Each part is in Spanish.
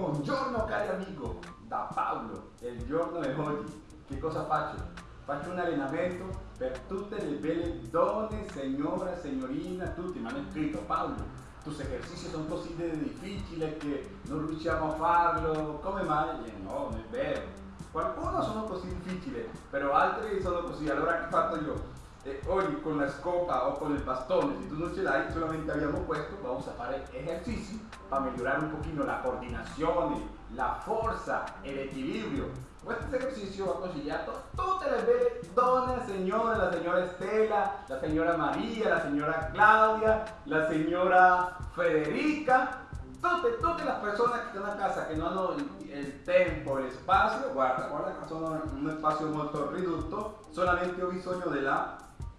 Buongiorno cari amigo, da Paolo, il giorno è oggi. Che cosa faccio? Faccio un allenamento per tutte le belle donne, signora, signorina, tutti mi hanno scritto Paolo, tus esercizi sono così difficili che non riusciamo a farlo, come mai? E no, non è vero. Qualcuno sono così difficili, però altri sono così, allora che fatto io? E oggi con la scopa o con il bastone, se tu non ce l'hai, solamente abbiamo questo, vamos a fare esercizi per migliorare un pochino la coordinazione, la forza e l'equilibrio. Questo esercizio va consigliato a tutte le belle donne, signore, la signora Estela, la signora Maria, la signora Claudia, la signora Federica, tutte, tutte le persone che stanno a casa che non hanno il, il tempo e lo spazio, guarda, guarda in un spazio molto ridotto, solamente ho bisogno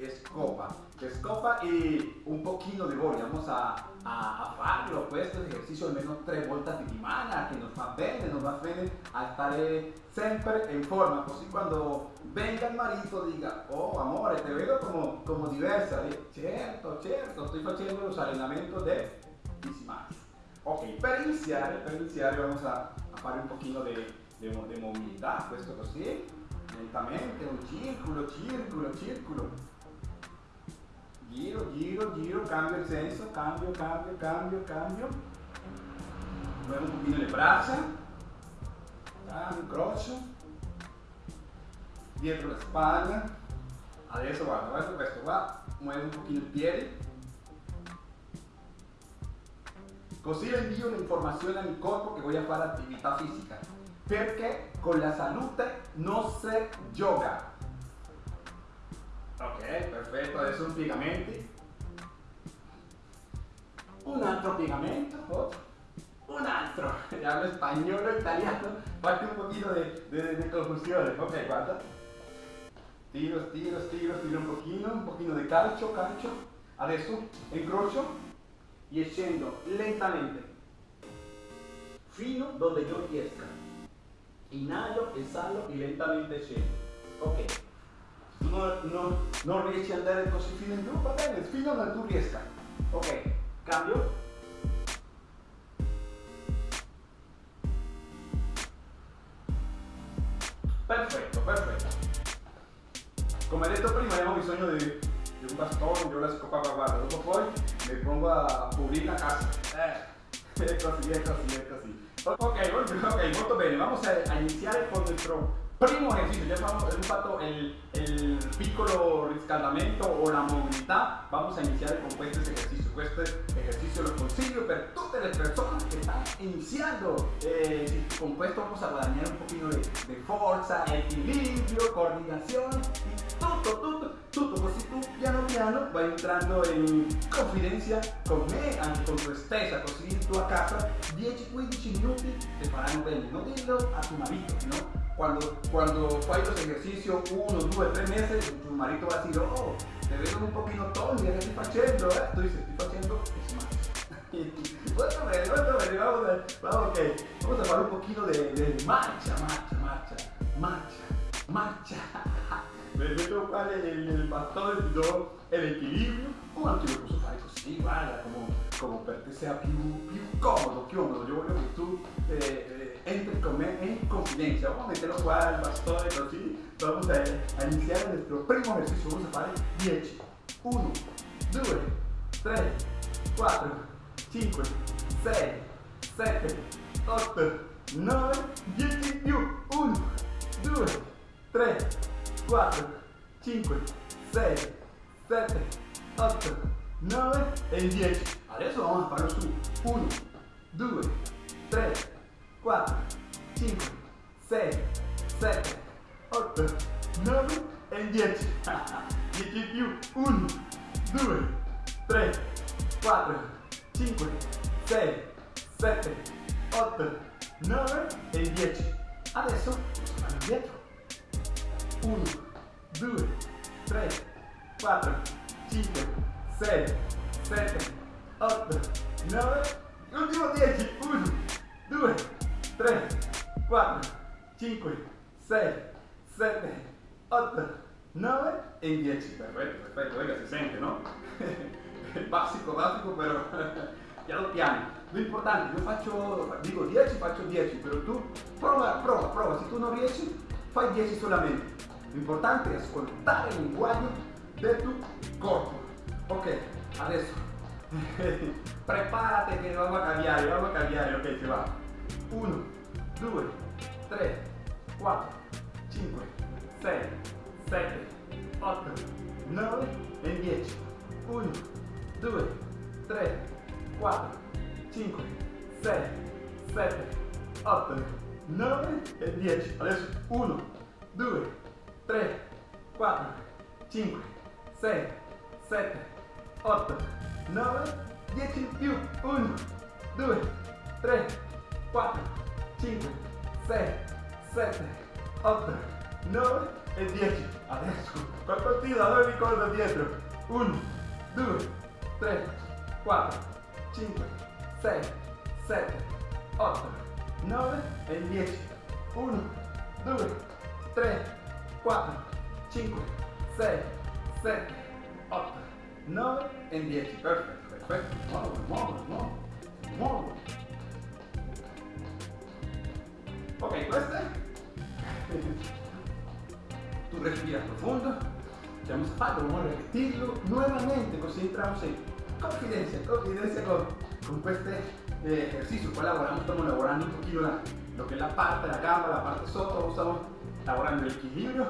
della escopa. Escopa y un poquito de voglia. Vamos a, a, a farlo questo esercizio almeno tre volte a settimana che nos fa bene, nos va bene a stare sempre in forma, così quando venga il marito dica, oh amore, te vedo como, como diversa. E, certo, certo, sto facendo los allenamento de Easy Ok, per iniziare, per iniziare vamos a, a fare un pochino di mobilità, questo così, lentamente, un circolo, circolo, circolo giro, giro, giro, cambio el senso, cambio, cambio, cambio, cambio. Muevo un pochino le braccia, incrocio, dietro la spalla, adesso guarda, guarda questo qua, muevo un pochino il piede, così le invio un'informazione al corpo che voglio fare attività fisica, perché con la salute non si gioca, Ok, perfetto, adesso un piegamenti. Un altro piegamento. Oh. Un altro. Hablo spagnolo, italiano. Faccio un pochino di confusione. Ok, guarda. Tiro, tiro, tiro, tiro un pochino, un pochino di calcio, calcio. Adesso incrocio e scendo lentamente fino dove io riesca. Inhalo, esalo e lentamente scendo. Ok non, non, non riesci ad andare così fino in giù, va bene, fino dove tu riesca. Ok, cambio. Perfetto, perfetto. Come detto prima abbiamo bisogno di, di un bastone, io la scopava, guarda, dopo poi mi pongo a pulire la casa. Eh, è così, è così, è così. Ok, ok, molto bene, vamos a, a iniziare con nuestro primo ejercicio, ya hemos fatto el, el piccolo riscaldamento o la movilidad, vamos a iniciar con este ejercicio. Este ejercicio lo consiglio per tutte le persone che stanno iniziando. Eh, con questo vamos a guadagnare un pochino de, de forza, equilibrio, coordinazione, tutto, tutto, tutto così tu piano piano vai entrando in confidenza con me, con tu stessa, così tu a casa 10-15 minuti ti faranno bene. Non dillo a tu marito, no? Cuando, cuando los ejercicios uno, dos, tres meses, tu marido va a decir, oh, te veo un poquito tonto, ¿qué estoy haciendo? ¿eh? Tú dices, estoy smash. bueno, bene, bueno, bene, vamos a, vamos, okay. vamos a fare un poquito de, de marcha, marcha, marcha, marcha, marcha. Vedo qual è il, il bastone, ti do l'equilibrio, o anche lo posso fare così, guarda, come, come per te sia più, più comodo, comodo. Io voglio che tu eh, eh, entre con me en confidencia. Vamos a meterlo qua el bastone così. Vamos a, a iniziare nuestro primo ejercicio. Vamos a fare 10. 1, 2, 3, 4, 5, 6, 7, 8, 9, 10 più. 1, 2, 3, 4, 5, 6, 7, 8, 9 e 10. Adesso vamos a farlo su. 1, 2, 3, 4, 5, 6, 7, 8, 9 e 10. 10 più 1, 2, 3, 4, 5, 6, 7, 8, 9 e 10. Adesso stiamo indietro. 1, 2, 3, 4, 5, 6, 7, 8, 9, l'ultimo 10. 1, 2, 3, 4, 5, 6, 7, 8, 9 e 10. Perfetto, perfetto, venga, si sente, no? básico, básico, pero piano piano. Lo importante, io faccio, dico 10, faccio 10, però tu prova, prova, prova, se tu non riesci, fai 10 solamente. L'importante è ascoltare il linguaggio del tuo corpo. Ok, adesso preparate che vamos a cambiare, vamos a cambiare, ok, si va. 1, 2, 3, 4, 5, 6, 7, 8, 9 e 10. 1, 2, 3, 4, 5, 6, 7, 8, 9 e 10. Adesso 1, 2, 3, 4, 5, 6, 7, 8, 9, 10 in più. 1, 2, 3, 4, 5, 6, 7, 8, 9 e 10. Adesso, tiro? Dove mi ricordo dietro? 1, 2, 3, 4, 5, 6, 7, 8, 9 e 10. 1, 2, 3, 4, 5, 6, 7, 8, 9 e 10. Perfetto, perfetto. Muovo, muovo, muovo, muovo. Ok, questo è. Tu respira profondo. Ya hemos fatto, vamos a repetirlo nuevamente, così entramos en confidencia, confidencia con, con este ejercicio. Elaboramos, estamos elaborando un poquito la, lo que es la parte de la gamba, la parte sotto, estamos elaborando el equilibrio,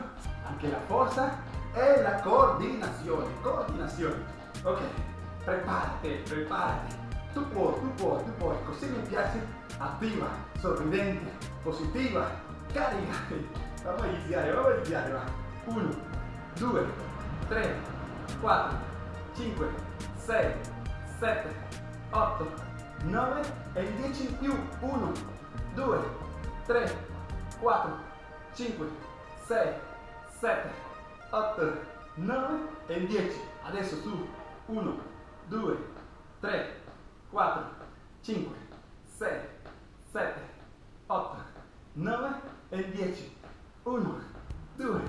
anche la forza e la coordinazione. Coordinazione. Ok, prepárate, prepárate. Tu puoi, tu puoi, tu puoi. Così mi piace attiva, sorridente, positiva, carica. Vamos a iniziare, vamos a iniziare, va. 1, 2, 3, 4, 5, 6, 7, 8, 9 e 10 in più. 1, 2, 3, 4, 5, 6, 7, 8, 9 e 10. Adesso su 1, 2, 3, 4, 5, 6, 7, 8, 9 e 10. 1, 2,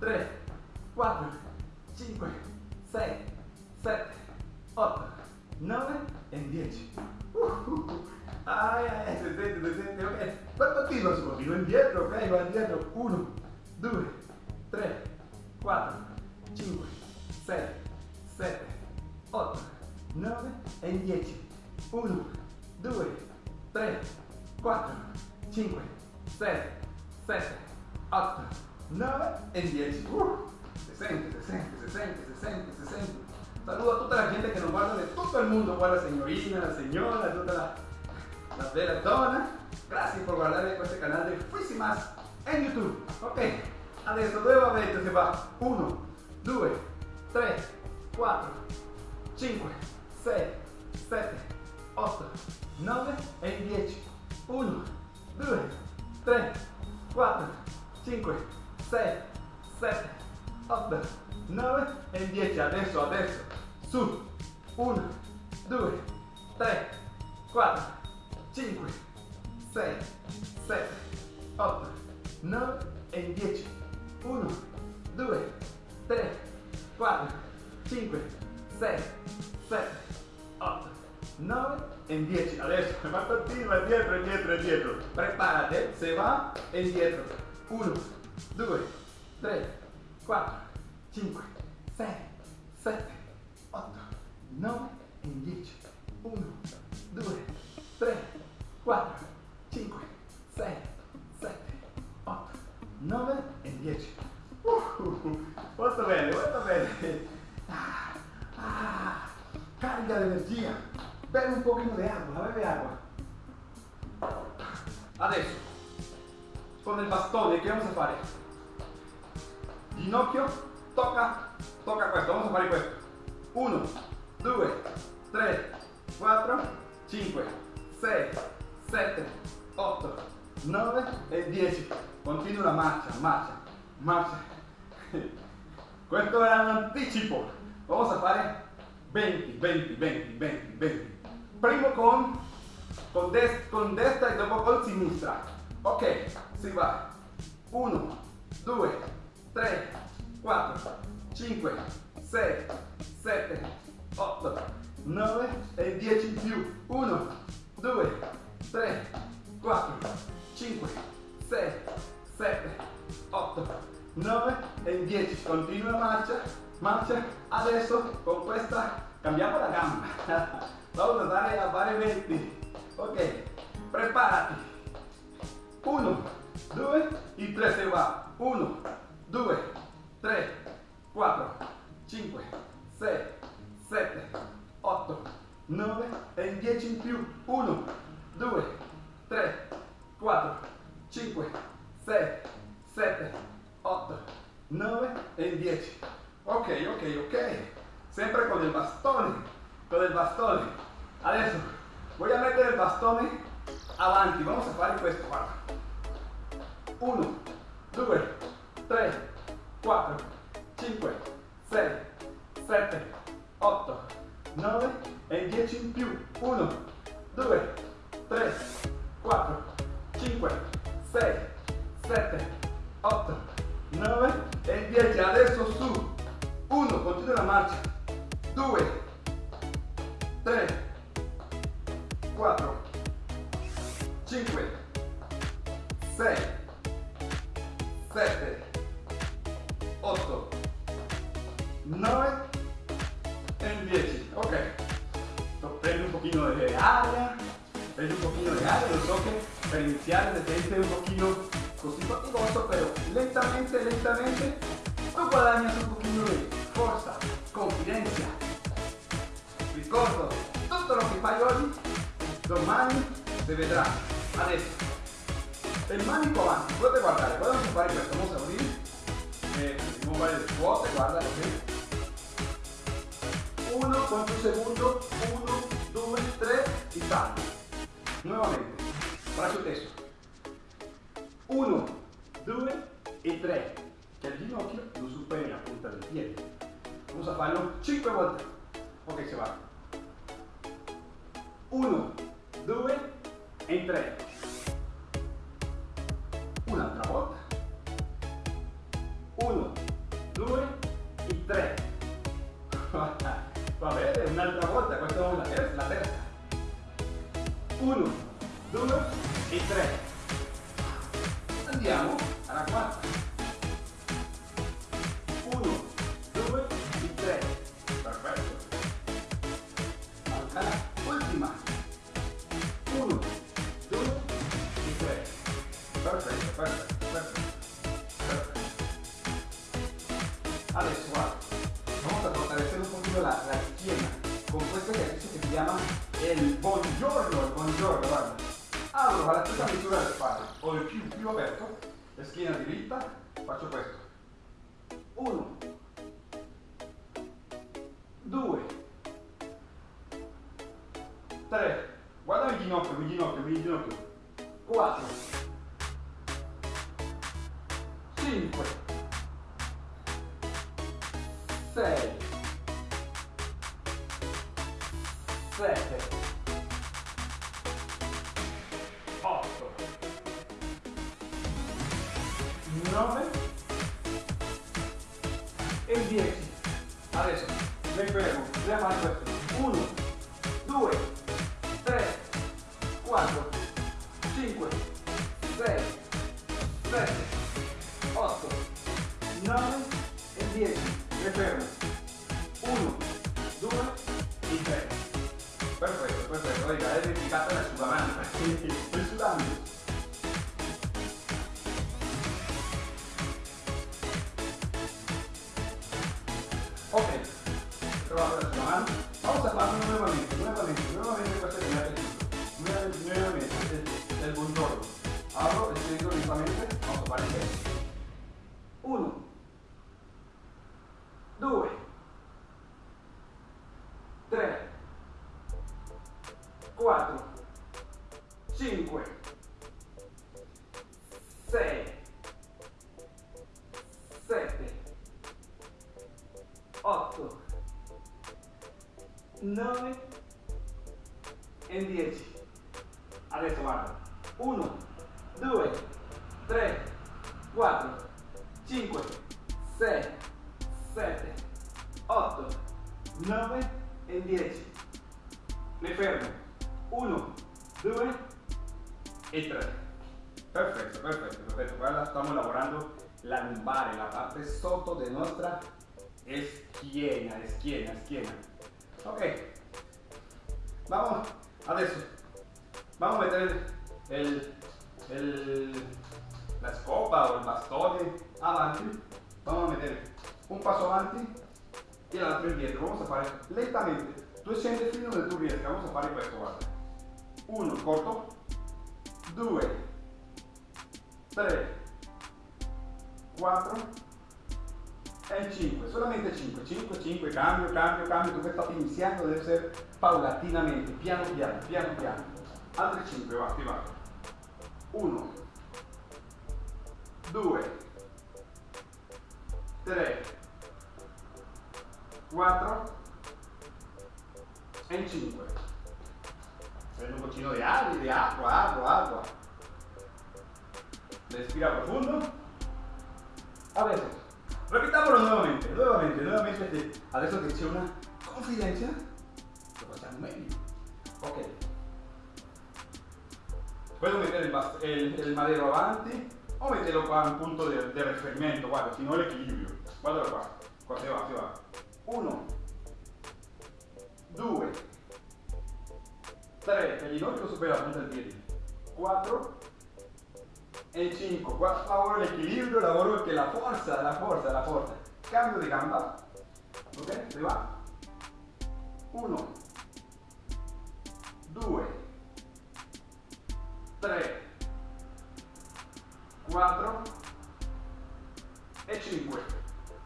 3, 4, 5, 6, 7, 8, 9 e 10. Uh, uh, uh. Ai, ai, si sente, si sente, ok. Poi continua, si continua indietro, ok? Va indietro. 1, 2, 3, 4, 5, 6, 7, 8, 9 e 10. 1, 2, 3, 4, 5, 6, 7, 8, 9 e 10. Uh, se sente, se sente, se sente, se sente, se sente. Saludo a tutta la gente che non guarda de tutto il mondo, guarda signorina, la signora, tutta la, la bella donna. Grazie per guardare questo canale di Fuisimas en YouTube. Ok, adesso nuovamente si va 1, 2, 3, 4, 5, 6, 7, 8, 9 e 10. 1, 2, 3, 4, 5, 6, 7, 8, 9 e 10. Adesso, adesso. Su. 1, 2, 3, 4, 5, 6, 7, 8, 9 e 10. 1, 2, 3, 4, 5, 6, 7, 8, 9 e 10. Adesso va continua indietro, indietro, indietro. Preparate, se va e indietro. 1, 2, 3, 4, 5, 6, 7, 8, 9 e 10. 1, 2, 3, 4, 5, 6, 7, 8, 9 e 10. Uh, molto bene, molto bene. Ah, ah, carica de energia. Bebe un pochino di acqua, bebe acqua. Adesso, con il bastone, che vamos a fare? Ginocchio, tocca, tocca questo, vamos a fare questo. 1, 2, 3, 4, 5, 6, 7, 8, 9 e 10. Continua la marcia, marcia, marcia. Questo era un anticipo. Vamos a fare 20, 20, 20, 20, 20. primo con, con, des, con destra e dopo con sinistra. Ok, si va. 1, 2, 3, 4, 5, 6, 7, 8, 9 e 10 in più. 1, 2, 3, 4, 5, 6, 7, 8, 9 e 10. Continua la marcia, marcia. Adesso con questa cambiamo la gamba. Vamos a dare a 20. Ok, preparati. 1, 2 e 3 se va. 1, 2, 3, 4, 5, 6, 7, 8, 9 e 10 in più. 1, 2, 3, 4, 5, 6, 7, 8, 9 e 10. Ok, ok, ok. Sempre con il bastone, con il bastone. Adesso a mettere il bastone avanti. Vamos a fare questo, guarda. 1, 2, 3, 4, 5, 6, 7, 8, 9 e 10 in più. 1, 2, 3, 4, 5, 6, 7, 8, 9 e 10. Adesso su. 1, continua la marcia. 2, 3, 4, 5, 6, 7, 8, 9 e 10. Ok. Prendi un pochino de aria, prendi un pochino de aria, lo so que per iniziare se siente un pochino così fatigoso, pero lentamente, lentamente tú guadagnas un pochino de forza, confidencia. Ricordo, tutto lo che fai oggi, domani si vedrà. Adesso, il manico avanti, potete guardare, guarda come fare questo, a abrir, eh, vamos a fare le? 1, quanto secondo, 1, 2, 3 y salto. Nuevamente, braccio teso. 1, 2 e 3. Che il ginocchio superi la punta del piede. Vamos a farlo 5 volte. Ok, se va. 1, 2 e 3. Un'altra volta. 1, 2 e 3. Va bene, un'altra volta, questa è la la terza. 1, 2 e 3. Andiamo alla quarta. Ginocchio, il ginocchio, il ginocchio. 4, 5, 6, 7, 8, 9 e 10. Adesso mi fermo, dobbiamo fare Ok. Vamos a farlo nuevamente, nuevamente, nuevamente questo che mi ha piaciuto. Nuevamente, nuevamente, el, el. Abro el centro lentamente, vamos a fare 1, 2 3. Perfetto, perfetto, perfetto. perfetto. Ahora estamos elaborando la lumbar, la parte soto de nuestra esquina, esquina, esquina. Ok. Vamos, adesso. Vamos a meter el, el, la scopa o il bastone avanti. Vamos a meter un passo avanti e l'altro indietro. Vamos a fare lentamente. Tu scendi fino dove tu riesca. Vamos a fare questo, guarda. Uno, corto. Due. Tre. 4 e 5, solamente 5, 5, 5, cambio, cambio, cambio, tu stai iniziando deve essere paulatinamente, piano piano, piano piano, altri 5, va, ti va, 1, 2, 3, 4 e 5, prendo un pochino di aria, di acqua, acqua, acqua, respira profundo, Adesso, ripitámoslo nuevamente, nuevamente, nuevamente. Adesso che c'è una confidenza, lo. Ok. Puedo meter el, el, el, madero avanti o metterlo qua a un punto di riferimento, guarda, si no l'equilibrio. Guardalo qua, qua si va, va. Uno, due, tre, che il ginocchio supera la punta del piede. Quattro, en 5. Qua lavoro l'equilibrio, lavoro che la forza, la forza, la forza. Cambio di gamba. Ok? Se va. 1, 2, 3, 4 e 5.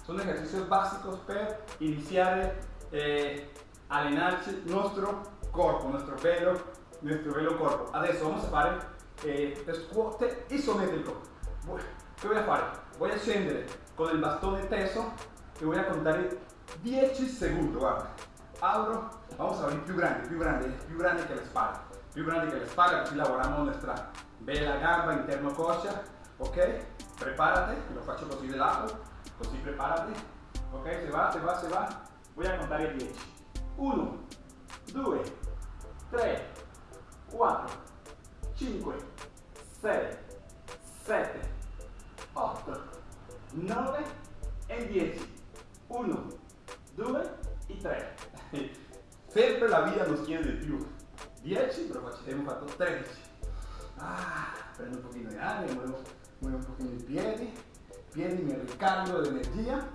Son ejercicios básicos per iniziare eh, allenarci il nostro corpo, nostro velo, nostro velo corpo. Adesso vamos a fare eh, scuote isometrico. ¿Qué voy a hacer? Voy a scendere con el bastón teso y voy a contar 10 segundos, guarda. Abro, vamos a abrir più grande, più grande, più grande que la espalda. Più grande que la espalda, así lavoramos nuestra bella gamba interno coscia, ok? Prepárate, lo faccio così de lado, così prepárate, ok? Se va, se va, se va. Voy a contar 10. 1, 2, 3, 4, 5, 6, 7, 8, 9 e 10. 1, 2 e 3. Sempre la vita nos chiede di più. 10, però abbiamo fatto 13. Ah, prendo un pochino di aria, muevo, muevo un pochino i piedi, piedi, mi ricarico de energía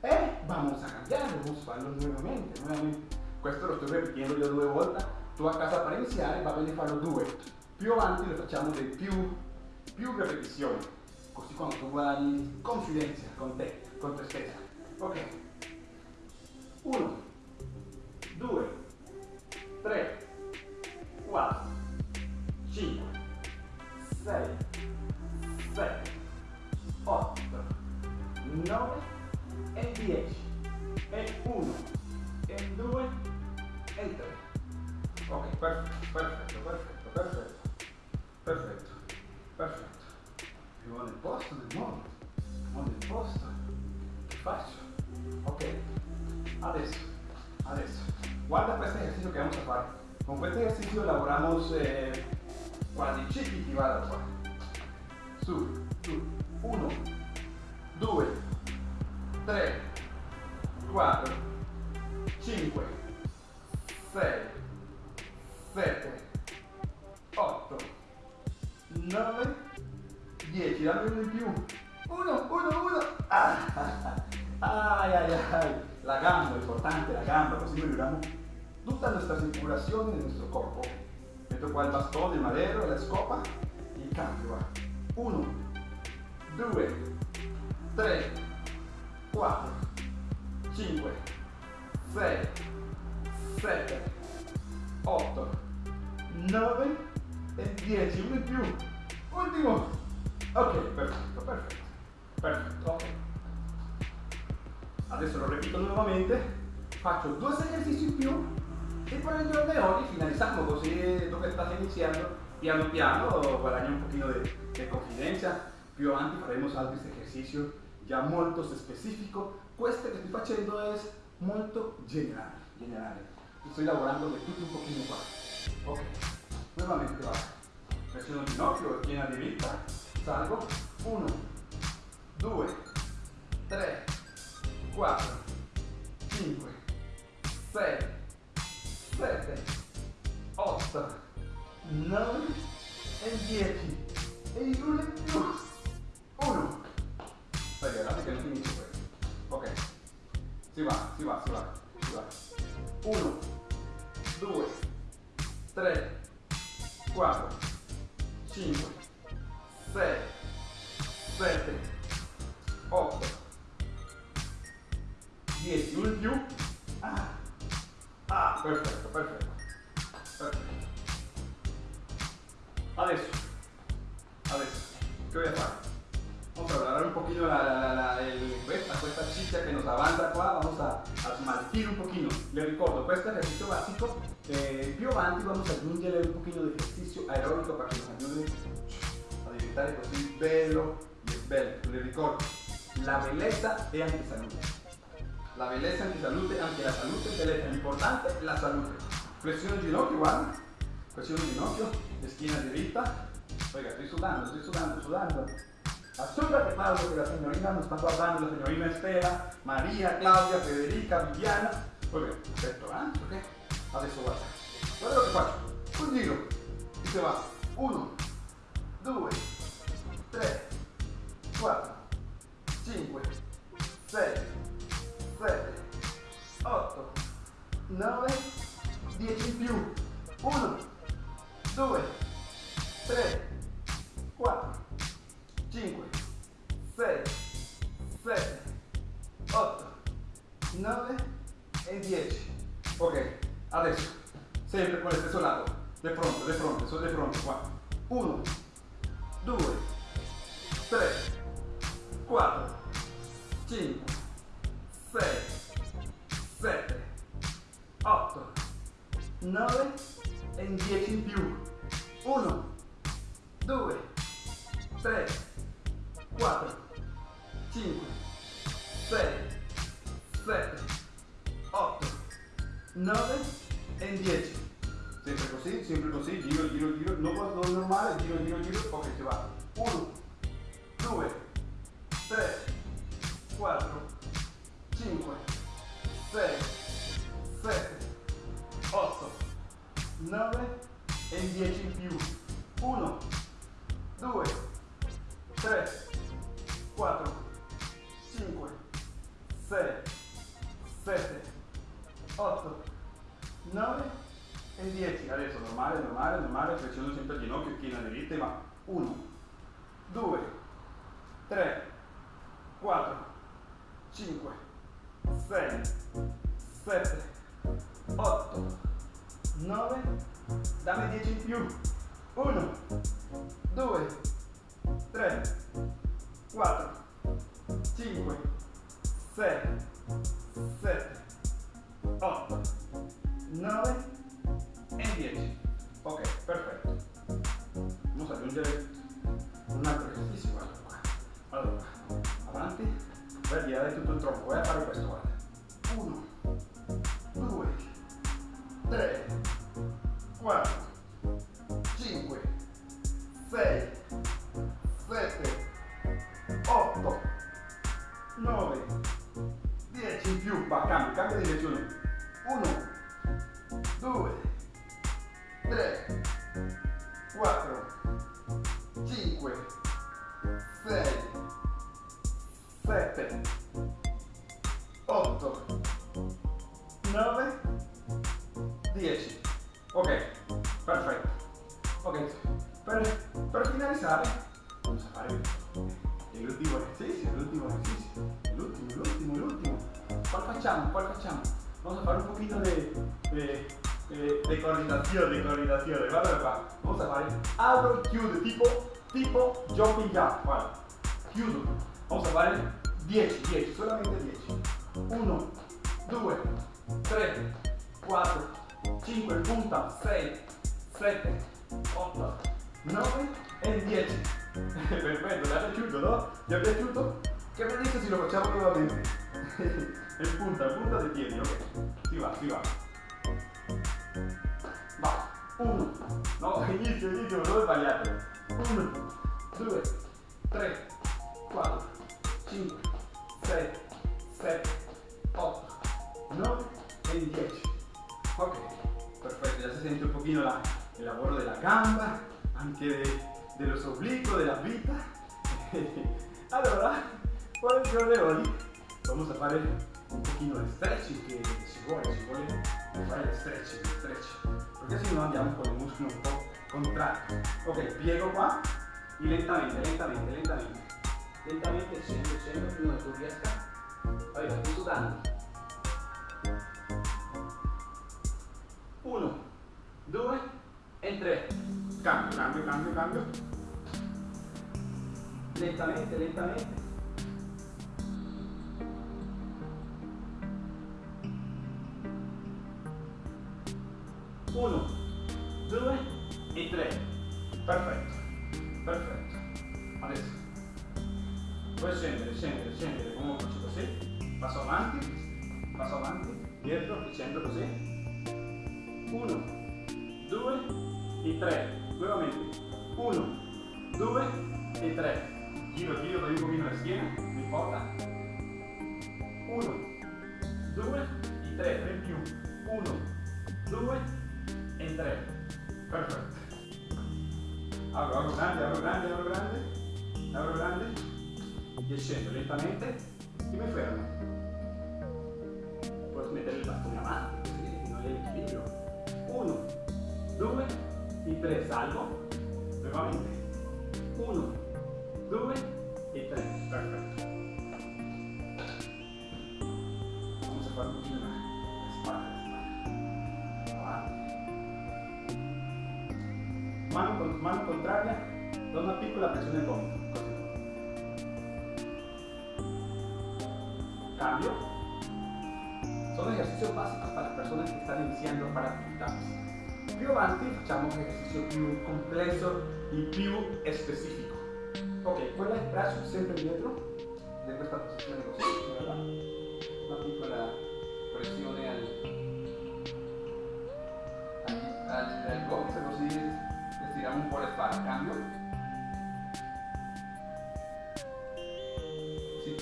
e vamos a cambiarlo, vamos a farlo nuovamente, nuovamente. Questo lo sto ripetendo io due volte, tu a casa per iniziare va bene farlo due più avanti lo facciamo di più, più ripetizioni, così quando tu guadagni confidenza con te, con te stessa. Ok. 1, 2, 3, 4, 5, 6, 7, 8, 9 e 10. E 1, e 2 e 3. Ok, perfetto, perfetto, perfetto, perfetto. Perfetto, perfetto. Vivo nel posto, nel mondo, mondo nel posto. Che faccio? Ok, adesso, adesso. Guarda questo esercizio che vamos a fare. Con questo esercizio lavoramos eh, quadricipiti, guarda qua. Su, su. Uno, due, tre, quattro, cinque, tutta la nostra circolazione nel nostro corpo. Metto qua il bastone, il madero, la scopa, il cambio. 1, 2, 3, 4, 5, 6, 7, 8, 9 e 10, uno in più. Ultimo. Ok, perfetto, perfetto. Perfetto, ok. Adesso lo ripeto nuovamente. Faccio due esercizi in più e poi il di oggi finalizziamo così dove state iniziando piano piano guadagni un pochino di confidenza più avanti faremo altri esercizi già molto specifico questo che sto facendo è molto generale generale sto lavorando di un pochino qua ok nuovamente va. Il ginocchio, schiena diritta, salgo, 1, 2, 3, 4, 5, 6, 7, 8, 9 e 10. E uno in più. 1. Dai, guardate che non finisce questo. Ok. Si va, si va, si va, si va. 1, 2, 3, 4, 5, 6, 7, 8, 10, uno in più. Ah, ah perfetto, perfetto. perfetto. Adesso, adesso, che voy a fare? Vamos a agarrar un poquito la, la, la, el, ciccia che nos avanza qua, vamos a, a un pochino. Le ricordo, questo ejercicio básico, eh, più avanti vamos a aggiungere un pochino di ejercicio aeróbico para que nos ayude a diventare così bello y bello. Le ricordo, la bellezza è anche salute. La bellezza è anche salute, anche la salute è bellezza. L'importante è la salute. Flessione ginocchio, guarda. Flessione ginocchio, schiena dritta. Oiga, estoy sudando, estoy sudando, sudando. Asúrate, Pablo, que la señorita nos está guardando, la señorita Estela, María, Claudia, Federica, Viviana. Muy bien, perfetto, eh? Ok? Adesso guarda. Guarda lo che faccio. Un giro. E se va. Uno, due, tre, quattro, cinque, sei, sette, otto, nove, dieci in più. Uno, due, tre, quattro. 5, 6, 7, 8, 9 e 10. Ok, adesso, sempre con lo stesso lato, di fronte, di fronte, sono di fronte qua. 1, 2, 3, 4, 5, 6, 7, 8, 9 e 10 in più. 1, 2, 3, 4, 5, 6, 7, 8, 9 e 10. Sempre così, sempre così, giro, giro, giro, non normale, giro, giro, giro, ok, si va. 1, 4, 5, 6, 7, 8, 9, dammi 10 in più. 1, 2, 3, 4, 5, 6, 7, 8, 9 e 10. Ok, perfetto. Vamos aggiungere un altro esercizio, vai a girare tutto il tronco, vai a fare questo, guarda. 1, 2, 3, 4, 5, 6, 7, 8, 9, 10 in più, va, cambia, cambia direzione. 1, 2, 3, 4, 5, 6, Guarda qua, vamos a fare apro e chiudo, tipo, tipo jumping jump. Guarda, chiudo. Vamos a fare 10, 10, solamente 10. 1, 2, 3, 4, 5, punta, 6, 7, 8, 9 e 10. Perfetto, le ha piaciuto, no? ¿Vi è piaciuto? Che me dice se lo facciamo nuovamente? in punta, punta dei piedi, ok. Si va, si va. Va. 1. No, inizio, inizio, dove sbagliate? 1, 2, 3, 5, 6, 7, 8, 9 e 10. Ok, perfetto, ya se siente un pochino la, el lavoro della gamba, anche de, de los oblicuos, de la vita. allora, por il giorno vamos a fare un pochino di stretching che ci vuole, ci vuole fare stretching, stretching, perché se no andiamo con il muscolo un po' contratto. Ok, piego qua y lentamente, lentamente, lentamente, lentamente scendo prima che tu riesca. Oiga, estoy sudando. Uno, due e tre. Cambio, cambio, cambio, cambio. Lentamente, lentamente. 1, 2 e 3. Perfetto, perfetto. Adesso puoi scendere, scendere, scendere, come faccio così, passo avanti, passo avanti, dietro, facendo così. 1, 2 e 3. E tre, salvo. Nuovamente. Uno, due e tre. Perfetto. Vamos a la spalla, la spalla. Avanti. Mano, con- mano contraria, da una piccola pressione al gomito. Così. Cambio. Son ejercicios básicos para las personas que están iniciando a fare avanti facciamo un esercizio più complesso e più specifico. Ok, quella è il braccio sempre dietro, in questa posizione così, guarda. una piccola pressione al, al, al, al così estiriamo un po' le spalle, cambio.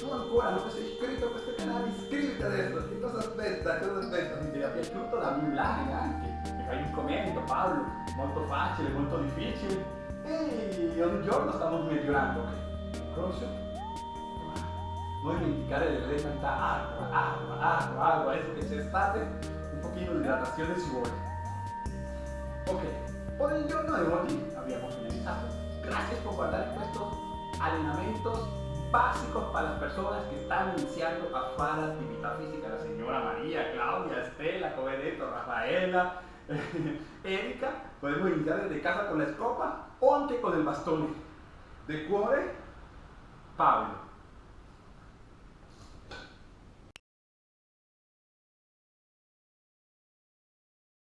Se tu ancora non sei iscritto a questo canale, iscriviti adesso. Che cosa aspetta? Cosa aspetta? Se ti è piaciuto dammi un like anche. Mi fai un commento, Paolo. Molto facile, molto difficile. E ogni giorno stiamo migliorando. Ok. Croce. Non dimenticare di bere tanta acqua, acqua, acqua, acqua. Adesso che c'è estate, un pochino di idratazione ci vuole. Ok, por el giorno de hoy habíamos finalizado. Gracias por guardar estos entrenamientos básicos para las personas que están iniciando a fare attività fisica. La señora María, Claudia, Estela, come detto, Rafaela, Erika. Podemos iniciar desde casa con la escopa o con el bastone. De cuore, Pablo.